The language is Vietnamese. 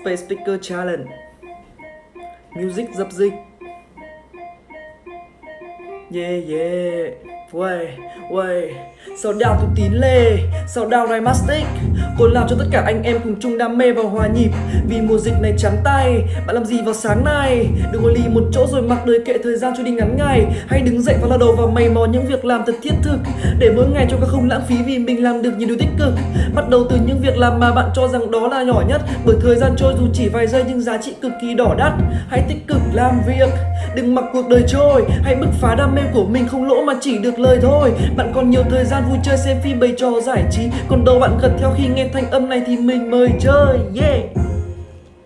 Space Speaker Challenge. Music dập dịch. Yeah yeah. Uầy, uầy. Sao đào tôi tín lê. Sao đào này mastic Cô làm cho tất cả anh em cùng chung đam mê và hòa nhịp. Vì mùa dịch này trắng tay, Bạn làm gì vào sáng nay? Đừng ngồi lì một chỗ rồi mặc đời kệ thời gian cho đi ngắn ngày. Hãy đứng dậy và lao đầu vào mày mò những việc làm thật thiết thực. Để mỗi ngày cho các không lãng phí vì mình làm được nhiều điều tích cực. Bắt đầu từ những việc làm mà bạn cho rằng đó là nhỏ nhất. Bởi thời gian trôi dù chỉ vài giây nhưng giá trị cực kỳ đỏ đắt. Hãy tích cực làm việc. Đừng mặc cuộc đời trôi, Hãy bứt phá đam mê của mình, không lỗ mà chỉ được lời thôi. Bạn còn nhiều thời gian vui chơi xem phim bày trò giải trí, Còn đâu bạn gật theo khi nghe thanh âm này thì mình mời chơi, Yeah.